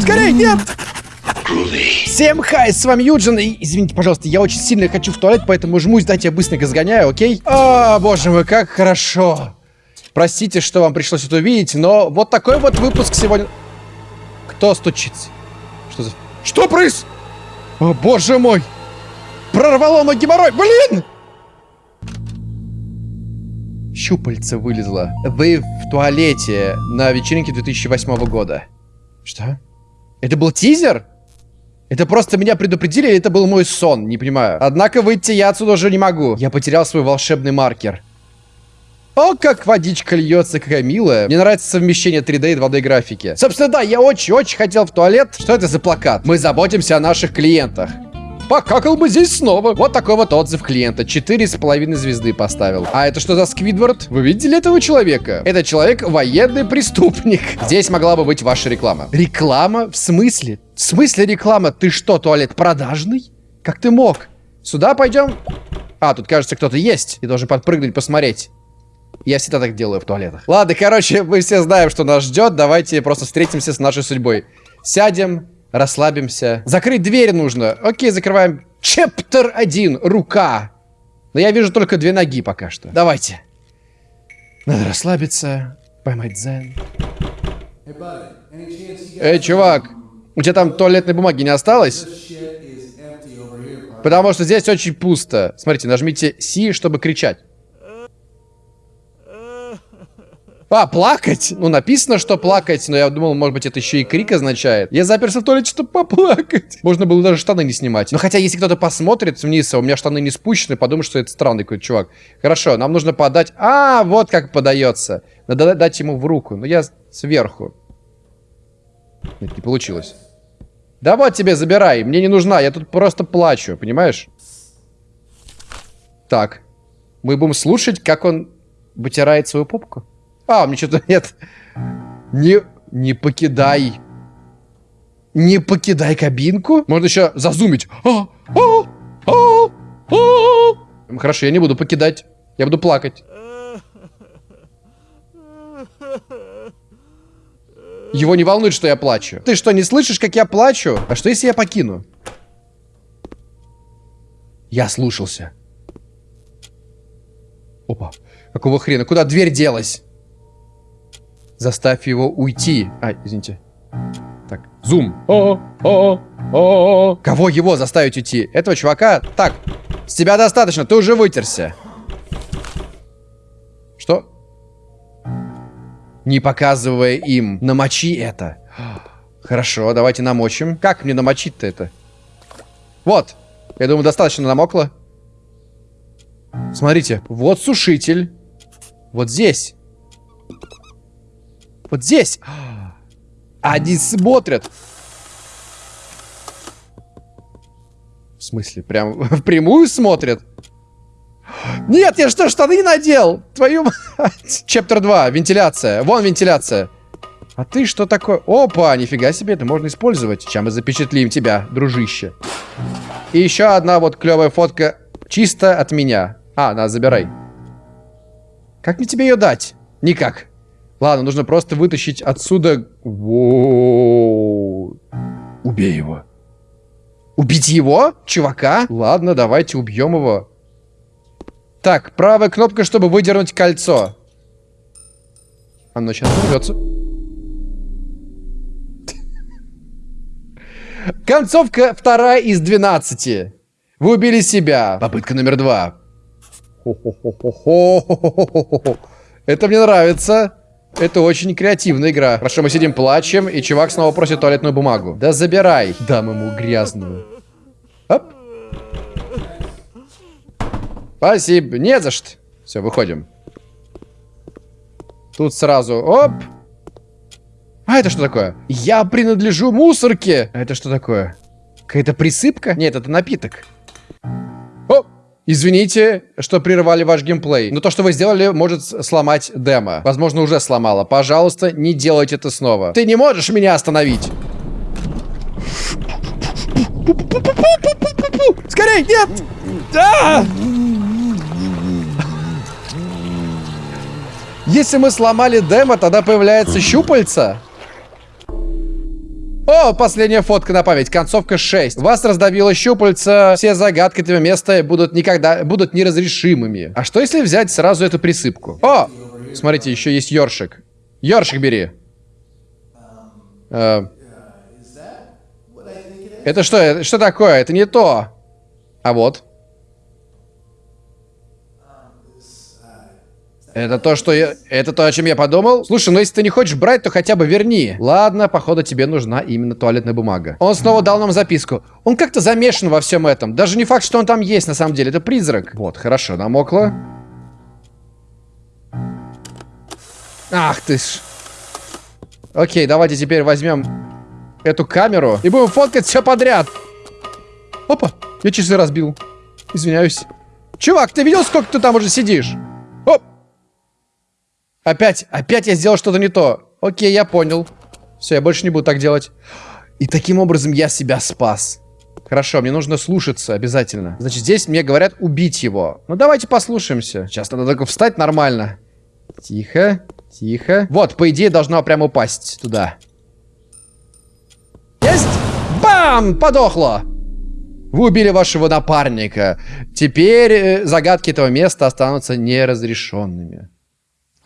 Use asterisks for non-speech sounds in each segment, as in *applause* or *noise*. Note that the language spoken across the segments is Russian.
Скорей, нет! Всем хай, с вами Юджин, и извините, пожалуйста, я очень сильно хочу в туалет, поэтому жмусь, дайте я быстренько сгоняю, окей? О, боже мой, как хорошо. Простите, что вам пришлось это увидеть, но вот такой вот выпуск сегодня... Кто стучится? Что за... Что проис... О, боже мой! Прорвало мой геморрой, блин! Щупальце вылезло. Вы в туалете на вечеринке 2008 года. Что? Это был тизер? Это просто меня предупредили, или это был мой сон? Не понимаю. Однако выйти я отсюда уже не могу. Я потерял свой волшебный маркер. О, как водичка льется, какая милая. Мне нравится совмещение 3D и 2D графики. Собственно, да, я очень-очень хотел в туалет. Что это за плакат? Мы заботимся о наших клиентах. Покакал бы здесь снова. Вот такой вот отзыв клиента. Четыре с половиной звезды поставил. А это что за Сквидвард? Вы видели этого человека? Это человек военный преступник. *laughs* Здесь могла бы быть ваша реклама. Реклама? В смысле? В смысле реклама? Ты что, туалет продажный? Как ты мог? Сюда пойдем? А, тут, кажется, кто-то есть. И должен подпрыгнуть, посмотреть. Я всегда так делаю в туалетах. Ладно, короче, мы все знаем, что нас ждет. Давайте просто встретимся с нашей судьбой. Сядем, Расслабимся. Закрыть дверь нужно. Окей, закрываем. Чептер 1. Рука. Но я вижу только две ноги пока что. Давайте. Надо расслабиться. Поймать дзен. Эй, чувак. У тебя там туалетной бумаги не осталось? Потому что здесь очень пусто. Смотрите, нажмите C, чтобы кричать. А, плакать? Ну, написано, что плакать, но я думал, может быть, это еще и крик означает. Я заперся в туалете, чтобы поплакать. Можно было даже штаны не снимать. Но хотя, если кто-то посмотрит вниз, а у меня штаны не спущены, подумает, что это странный какой-то чувак. Хорошо, нам нужно подать... А, вот как подается. Надо дать ему в руку. Но я сверху. Нет, не получилось. Да вот тебе, забирай. Мне не нужна, я тут просто плачу, понимаешь? Так. Мы будем слушать, как он вытирает свою попку. А, меня что-то нет. Не, не покидай. Не покидай кабинку. Можно еще зазумить. А, а, а. Хорошо, я не буду покидать. Я буду плакать. Его не волнует, что я плачу. Ты что, не слышишь, как я плачу? А что, если я покину? Я слушался. Опа. Какого хрена? Куда дверь делась? Заставь его уйти. А, извините. Так, зум. О, о, о. Кого его заставить уйти? Этого чувака? Так, с тебя достаточно, ты уже вытерся. Что? Не показывая им. Намочи это. Хорошо, давайте намочим. Как мне намочить-то это? Вот. Я думаю, достаточно намокло. Смотрите, вот сушитель. Вот здесь. Вот здесь. Они смотрят. В смысле? Прям *laughs* впрямую смотрят? Нет, я что, штаны надел? Твою мать. Чептер 2, вентиляция. Вон вентиляция. А ты что такое? Опа, нифига себе, это можно использовать. Сейчас мы запечатлим тебя, дружище. И еще одна вот клевая фотка чисто от меня. А, на, забирай. Как мне тебе ее дать? Никак. Ладно, нужно просто вытащить отсюда... Воу. Убей его. Убить его? Чувака? Ладно, давайте убьем его. Так, правая кнопка, чтобы выдернуть кольцо. Оно сейчас взорвется. *laughs* Концовка вторая из 12. Вы убили себя. Попытка номер два. Это мне нравится. Это очень креативная игра. Хорошо, мы сидим, плачем, и чувак снова просит туалетную бумагу. Да забирай. Дам ему грязную. Оп. Спасибо. Не за что. Все, выходим. Тут сразу, оп. А это что такое? Я принадлежу мусорке. А это что такое? Какая-то присыпка? Нет, это напиток. Извините, что прервали ваш геймплей, но то, что вы сделали, может сломать демо. Возможно, уже сломало. Пожалуйста, не делайте это снова. Ты не можешь меня остановить. Скорей, нет! Да! Если мы сломали демо, тогда появляется щупальца. О, последняя фотка на память. Концовка 6. Вас раздавило щупальца. Все загадки этого места будут никогда... Будут неразрешимыми. А что если взять сразу эту присыпку? О! Смотрите, еще есть ёршик. Ёршик бери. Э, это что? Это что такое? Это не то. А вот. Это то, что я... Это то, о чем я подумал? Слушай, ну если ты не хочешь брать, то хотя бы верни. Ладно, походу тебе нужна именно туалетная бумага. Он снова дал нам записку. Он как-то замешан во всем этом. Даже не факт, что он там есть на самом деле. Это призрак. Вот, хорошо, намокло. Ах ты ж. Окей, давайте теперь возьмем эту камеру и будем фоткать все подряд. Опа, я часы разбил. Извиняюсь. Чувак, ты видел, сколько ты там уже сидишь? Оп! Опять, опять я сделал что-то не то. Окей, я понял. Все, я больше не буду так делать. И таким образом я себя спас. Хорошо, мне нужно слушаться обязательно. Значит, здесь мне говорят убить его. Ну, давайте послушаемся. Сейчас надо только встать нормально. Тихо, тихо. Вот, по идее, должна прямо упасть туда. Есть! Бам! Подохло! Вы убили вашего напарника. Теперь э, загадки этого места останутся неразрешенными.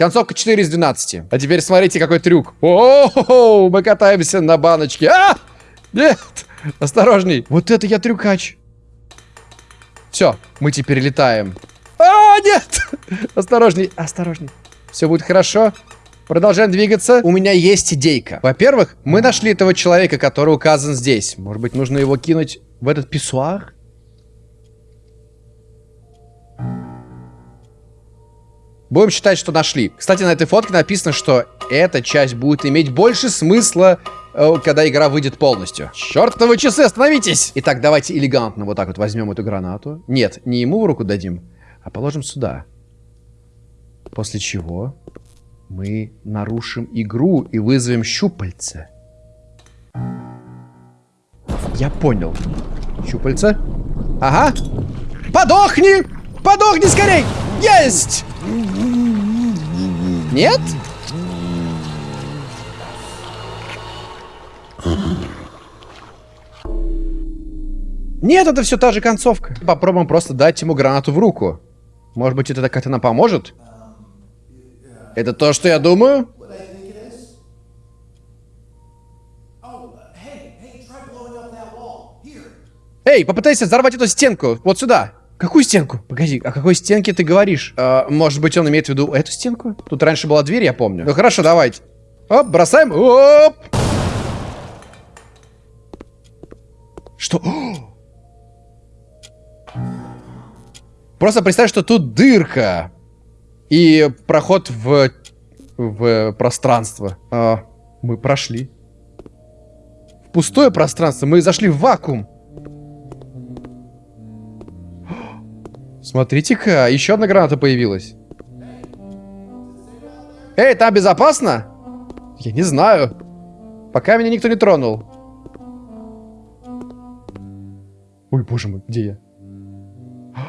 Концовка 4 из 12. А теперь смотрите, какой трюк. О, мы катаемся на баночке. А! Нет! Осторожней. Вот это я трюкач. Все, мы теперь летаем. А, нет! Осторожней, осторожней. Все будет хорошо. Продолжаем двигаться. У меня есть идейка. Во-первых, мы нашли этого человека, который указан здесь. Может быть, нужно его кинуть в этот писсуар? Будем считать, что нашли. Кстати, на этой фотке написано, что эта часть будет иметь больше смысла, э, когда игра выйдет полностью. Чертовы часы, остановитесь! Итак, давайте элегантно вот так вот возьмем эту гранату. Нет, не ему в руку дадим, а положим сюда. После чего мы нарушим игру и вызовем щупальца. Я понял. Щупальца. Ага. Подохни! Подохни скорей! Есть! Нет? Нет, это все та же концовка. Попробуем просто дать ему гранату в руку. Может быть, это как-то нам поможет? Это то, что я думаю? Эй, попытайся взорвать эту стенку. Вот сюда. Какую стенку? Погоди, о какой стенке ты говоришь? Э, может быть, он имеет в виду эту стенку? Тут раньше была дверь, я помню. Ну хорошо, давайте. Оп, бросаем. Оп! Что? Просто представь, что тут дырка. И проход в, в пространство. А, мы прошли. В пустое пространство. Мы зашли в вакуум. Смотрите-ка, еще одна граната появилась. Эй, там безопасно? Я не знаю. Пока меня никто не тронул. Ой, боже мой, где я? *gasps*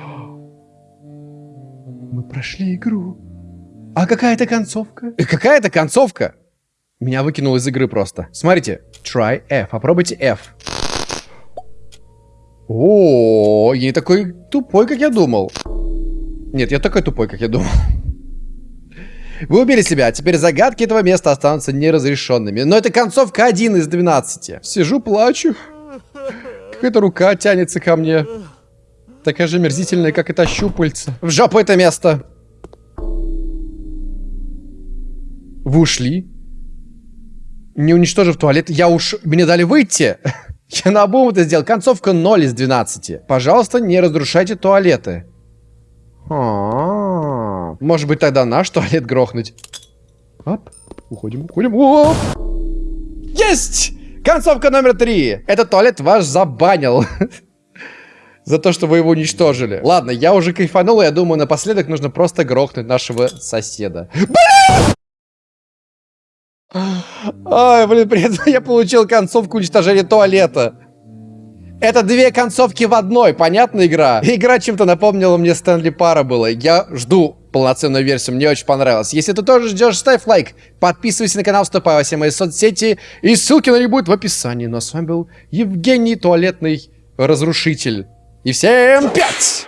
Мы прошли игру. А какая это концовка? Э, какая это концовка? Меня выкинул из игры просто. Смотрите. Try F. Попробуйте F. О, я не такой тупой, как я думал. Нет, я такой тупой, как я думал. Вы убили себя, а теперь загадки этого места останутся неразрешенными. Но это концовка 1 из 12. Сижу, плачу. Какая-то рука тянется ко мне. Такая же мерзительная, как это щупальца. В жопу это место. Вы ушли? Не уничтожив туалет, я уж... Мне дали выйти. Я на обум это сделал. Концовка 0 из 12. Пожалуйста, не разрушайте туалеты. А -а -а. Может быть, тогда наш туалет грохнуть. Оп. Уходим, уходим. Оп. Есть! Концовка номер 3. Этот туалет ваш забанил. *laughs* За то, что вы его уничтожили. Ладно, я уже кайфанул, я думаю, напоследок нужно просто грохнуть нашего соседа. Блин! Ай, блин, при этом я получил концовку уничтожения туалета. Это две концовки в одной, понятная игра? Игра чем-то напомнила мне Стэнли Пара была. Я жду полноценную версию. Мне очень понравилось. Если ты тоже ждешь, ставь лайк, подписывайся на канал, вступай во все мои соцсети. И ссылки на них будут в описании. Ну а с вами был Евгений Туалетный Разрушитель. И всем пять!